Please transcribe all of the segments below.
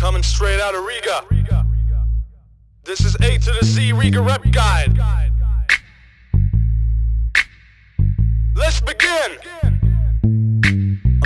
Coming straight out of Riga. This is A to the Z Riga Rep Guide. Let's begin.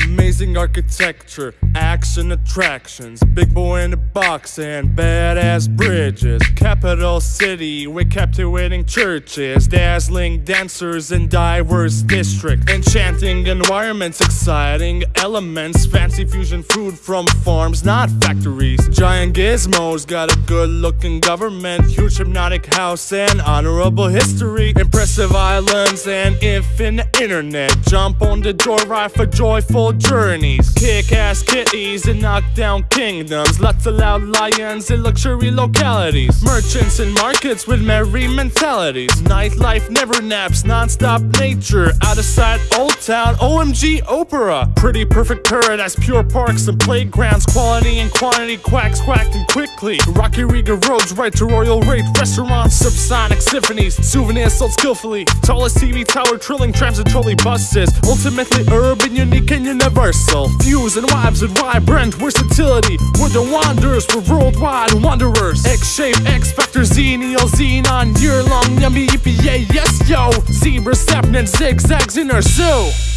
Amazing architecture, action attractions, big boy in the box and badass bridges. Capital city with captivating churches, dazzling dancers in diverse districts, enchanting environments, exciting elements, fancy fusion food from farms, not factories. Giant gizmos got a good looking government, huge hypnotic house and honorable history, impressive islands and infinite internet. Jump on the joyride for joyful journeys. Kick ass kitties and knock down kingdoms. Lots of loud lions in luxury localities. Merchants and markets with merry mentalities. Nightlife never naps, non stop nature. Out of sight, old town, OMG opera. Pretty perfect paradise, pure parks and playgrounds. Quality and quantity, quacks quacking quickly. Rocky Riga roads, right to Royal Raid restaurants. Subsonic symphonies, souvenirs sold skillfully. Tallest TV tower, trilling trams and trolley buses. Ultimately urban, unique, and universal. Views and vibes and vibrant versatility. We're the wanderers, we're worldwide wanderers. X shape, X Factor, Xenial, Xenon, year long, yummy EPA, yes yo. Zebra, sapnin, zigzags in our zoo.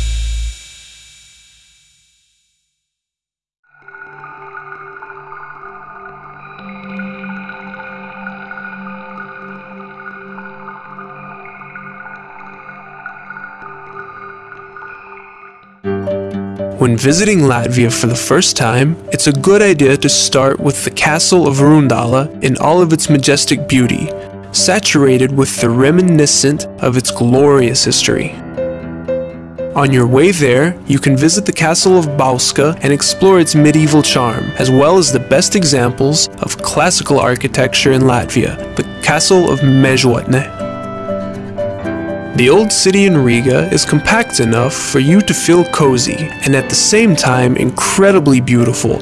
When visiting Latvia for the first time, it's a good idea to start with the castle of Rundala in all of its majestic beauty, saturated with the reminiscent of its glorious history. On your way there, you can visit the castle of Bauska and explore its medieval charm, as well as the best examples of classical architecture in Latvia, the castle of Mežotne. The old city in Riga is compact enough for you to feel cozy and at the same time incredibly beautiful,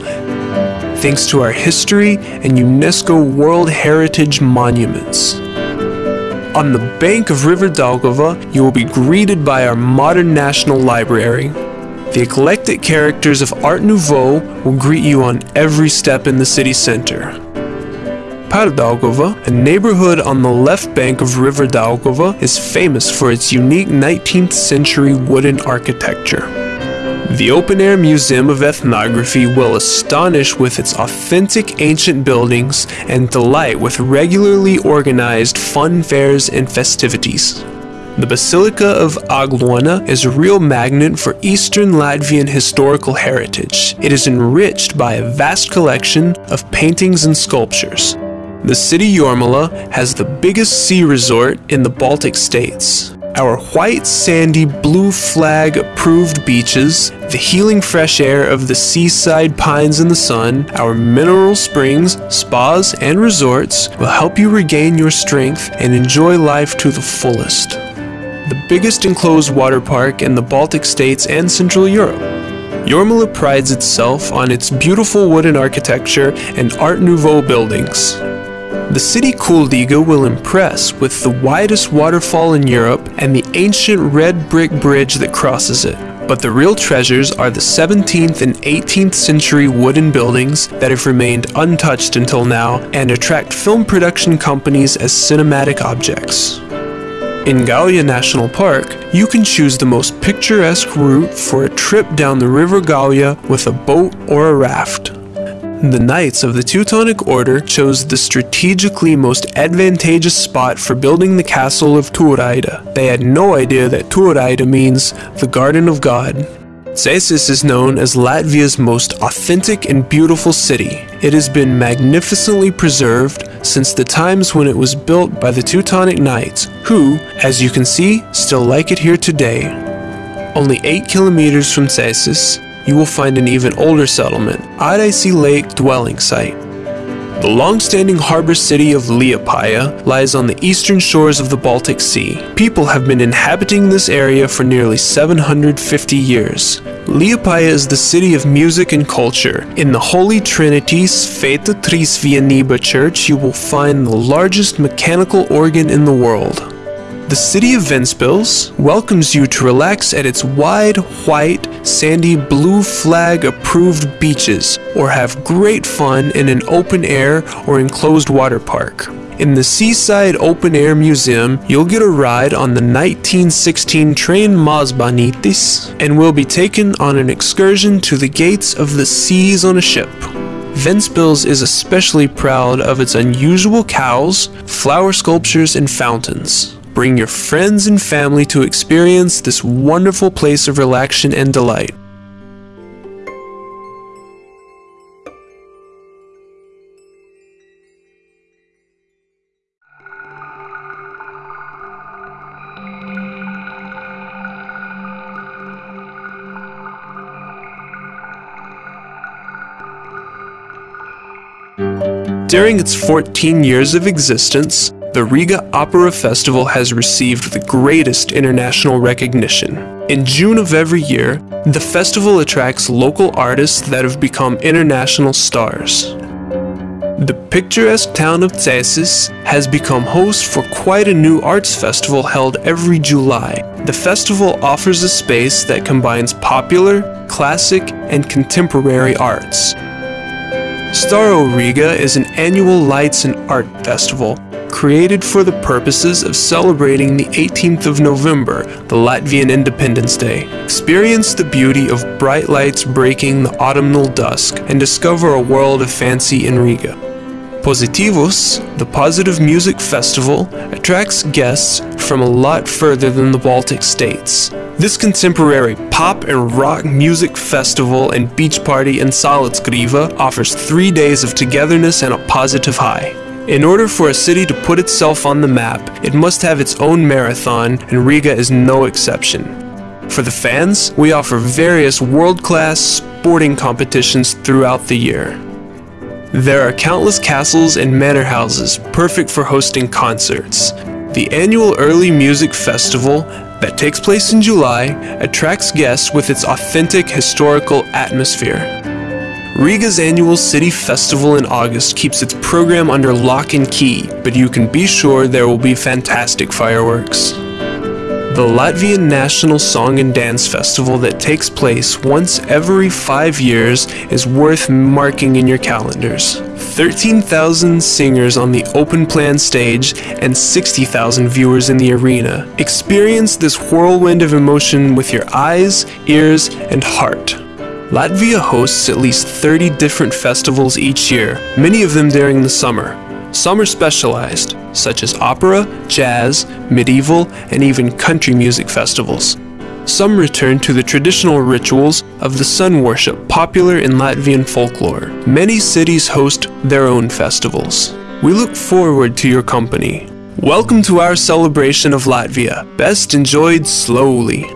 thanks to our history and UNESCO World Heritage monuments. On the bank of River Daugava, you will be greeted by our modern National Library. The eclectic characters of Art Nouveau will greet you on every step in the city center. Pardaugava, a neighborhood on the left bank of River Daugava, is famous for its unique 19th century wooden architecture. The Open Air Museum of Ethnography will astonish with its authentic ancient buildings and delight with regularly organized fun fairs and festivities. The Basilica of Aglona is a real magnet for Eastern Latvian historical heritage. It is enriched by a vast collection of paintings and sculptures. The city Jūrmala has the biggest sea resort in the Baltic states. Our white, sandy, blue flag approved beaches, the healing fresh air of the seaside pines in the sun, our mineral springs, spas, and resorts will help you regain your strength and enjoy life to the fullest. The biggest enclosed water park in the Baltic states and Central Europe. Jūrmala prides itself on its beautiful wooden architecture and Art Nouveau buildings. The city Kuldiga will impress with the widest waterfall in Europe and the ancient red brick bridge that crosses it. But the real treasures are the 17th and 18th century wooden buildings that have remained untouched until now and attract film production companies as cinematic objects. In Gauja National Park, you can choose the most picturesque route for a trip down the River Gauja with a boat or a raft. The Knights of the Teutonic Order chose the strategically most advantageous spot for building the castle of Turaida. They had no idea that Turaida means the Garden of God. Cēsis is known as Latvia's most authentic and beautiful city. It has been magnificently preserved since the times when it was built by the Teutonic Knights, who, as you can see, still like it here today. Only 8 kilometers from Cēsis, you will find an even older settlement, Āraiši Lake dwelling site. The long-standing harbor city of Liepāja lies on the eastern shores of the Baltic Sea. People have been inhabiting this area for nearly 750 years. Liepāja is the city of music and culture. In the Holy Trinity's Svētā Trīsvienība Church, you will find the largest mechanical organ in the world. The city of Ventspils welcomes you to relax at its wide, white, sandy, blue flag approved beaches or have great fun in an open air or enclosed water park. In the Seaside Open Air Museum, you'll get a ride on the 1916 train Mazbanitis and will be taken on an excursion to the gates of the seas on a ship. Ventspils is especially proud of its unusual cows, flower sculptures, and fountains. Bring your friends and family to experience this wonderful place of relaxation and delight. During its 14 years of existence, the Riga Opera Festival has received the greatest international recognition. In June of every year, the festival attracts local artists that have become international stars. The picturesque town of Cēsis has become host for quite a new arts festival held every July. The festival offers a space that combines popular, classic, and contemporary arts. Staro Riga is an annual lights and art festival created for the purposes of celebrating the 18th of November, the Latvian Independence Day. Experience the beauty of bright lights breaking the autumnal dusk and discover a world of fancy in Riga. Positivus, the Positive Music Festival, attracts guests from a lot further than the Baltic states. This contemporary pop and rock music festival and beach party in Salacgrīva offers three days of togetherness and a positive high. In order for a city to put itself on the map, it must have its own marathon, and Riga is no exception. For the fans, we offer various world-class sporting competitions throughout the year. There are countless castles and manor houses perfect for hosting concerts. The annual Early Music Festival that takes place in July attracts guests with its authentic historical atmosphere. Riga's annual City Festival in August keeps its program under lock and key, but you can be sure there will be fantastic fireworks. The Latvian National Song and Dance Festival that takes place once every five years is worth marking in your calendars. 13,000 singers on the open plan stage and 60,000 viewers in the arena. Experience this whirlwind of emotion with your eyes, ears, and heart. Latvia hosts at least 30 different festivals each year, many of them during the summer. Some are specialized, such as opera, jazz, medieval, and even country music festivals. Some return to the traditional rituals of the sun worship popular in Latvian folklore. Many cities host their own festivals. We look forward to your company. Welcome to our celebration of Latvia, best enjoyed slowly.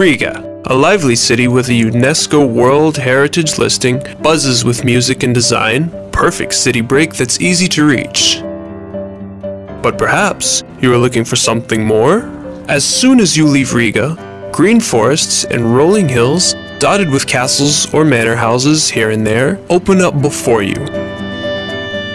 Riga, a lively city with a UNESCO World Heritage listing, buzzes with music and design, perfect city break that's easy to reach. But perhaps you are looking for something more? As soon as you leave Riga, green forests and rolling hills, dotted with castles or manor houses here and there, open up before you.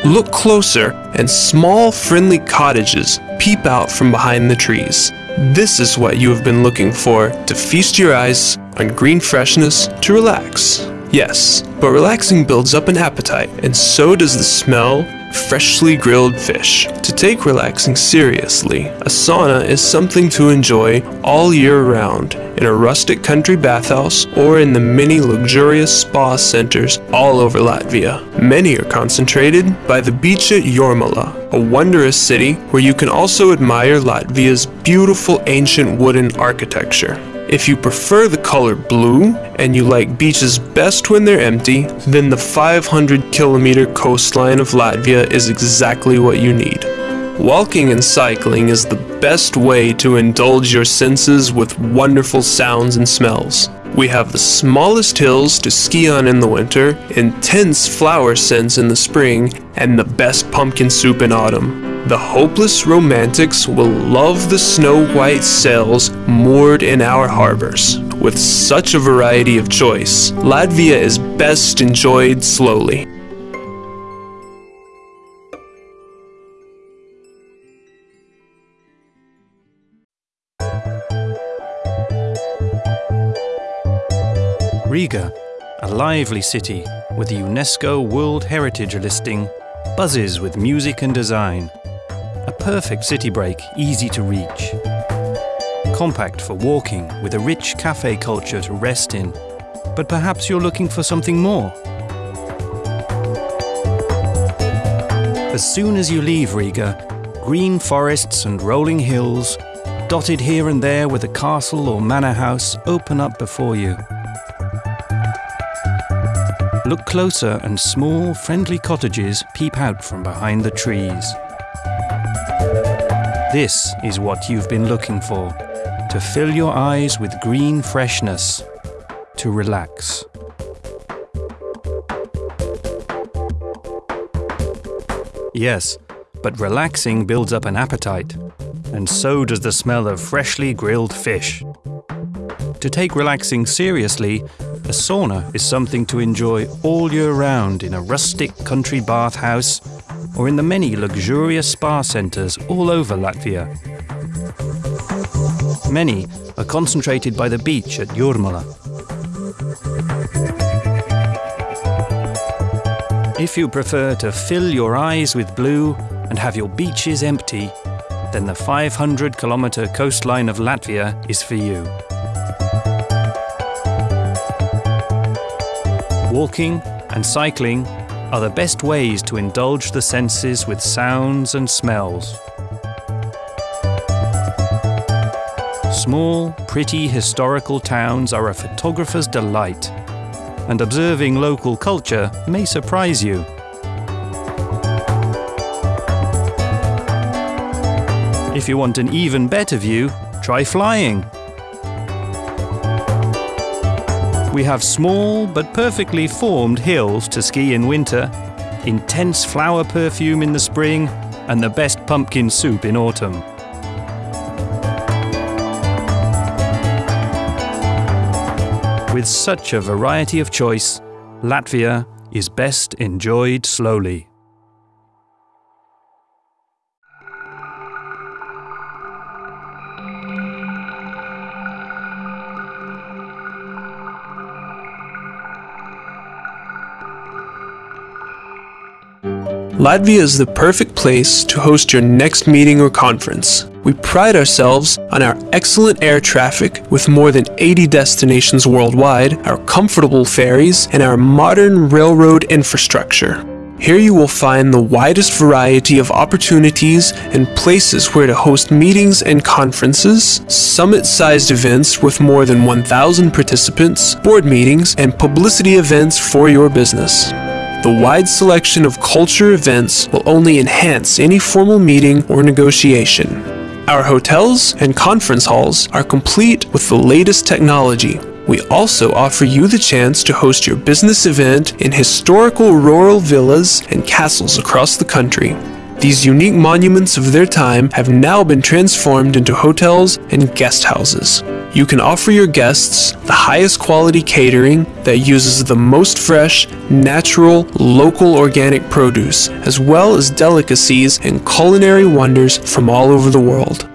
Look closer, and small, friendly cottages peep out from behind the trees. This is what you have been looking for to feast your eyes on green freshness to relax. Yes, but relaxing builds up an appetite, and so does the smell freshly grilled fish. To take relaxing seriously, a sauna is something to enjoy all year round in a rustic country bathhouse or in the many luxurious spa centers all over Latvia. Many are concentrated by the beach at Jūrmala, a wondrous city where you can also admire Latvia's beautiful ancient wooden architecture. If you prefer the color blue and you like beaches best when they're empty, then the 500 kilometer coastline of Latvia is exactly what you need. Walking and cycling is the best way to indulge your senses with wonderful sounds and smells. We have the smallest hills to ski on in the winter, intense flower scents in the spring, and the best pumpkin soup in autumn. The hopeless romantics will love the snow white sails moored in our harbors. With such a variety of choice, Latvia is best enjoyed slowly. Riga, a lively city with a UNESCO World Heritage listing, buzzes with music and design. Perfect city break, easy to reach. Compact for walking, with a rich cafe culture to rest in. But perhaps you're looking for something more. As soon as you leave Riga, green forests and rolling hills, dotted here and there with a castle or manor house, open up before you. Look closer and small, friendly cottages peep out from behind the trees. This is what you've been looking for to fill your eyes with green freshness, to relax. Yes, but relaxing builds up an appetite, and so does the smell of freshly grilled fish. To take relaxing seriously, a sauna is something to enjoy all year round in a rustic country bathhouse or in the many luxurious spa centres all over Latvia. Many are concentrated by the beach at Jūrmala. If you prefer to fill your eyes with blue and have your beaches empty, then the 500 kilometre coastline of Latvia is for you. Walking and cycling are the best ways to indulge the senses with sounds and smells. Small, pretty historical towns are a photographer's delight, and observing local culture may surprise you. If you want an even better view, try flying. We have small but perfectly formed hills to ski in winter, intense flower perfume in the spring, and the best pumpkin soup in autumn. With such a variety of choice, Latvia is best enjoyed slowly. Latvia is the perfect place to host your next meeting or conference. We pride ourselves on our excellent air traffic with more than 80 destinations worldwide, our comfortable ferries, and our modern railroad infrastructure. Here you will find the widest variety of opportunities and places where to host meetings and conferences, summit-sized events with more than 1,000 participants, board meetings, and publicity events for your business. The wide selection of culture events will only enhance any formal meeting or negotiation. Our hotels and conference halls are complete with the latest technology. We also offer you the chance to host your business event in historical rural villas and castles across the country. These unique monuments of their time have now been transformed into hotels and guest houses. You can offer your guests the highest quality catering that uses the most fresh, natural, local organic produce, as well as delicacies and culinary wonders from all over the world.